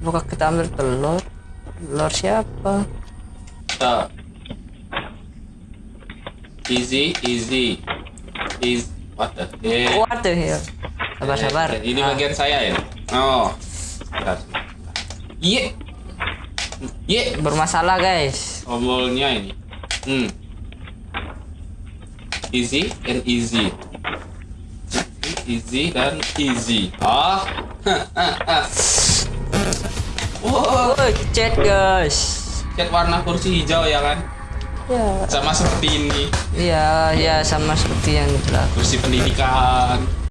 Buka kita ambil telur. Telur siapa? Tuh. Easy, easy. Easy. What the heck? What the hell? Sabar sabar. Eh, Ini Ah, bagian saya ya. Oh. Bentar. Iya. Iya. bermasalah guys. Tombolnya ini. Hmm. Easy and easy. Easy dan easy. Ah. Wow, Woi, chat guys. cat warna kursi hijau ya kan? Ya, Sama seperti ini. iya, ya sama seperti yang telah Kursi pendidikan.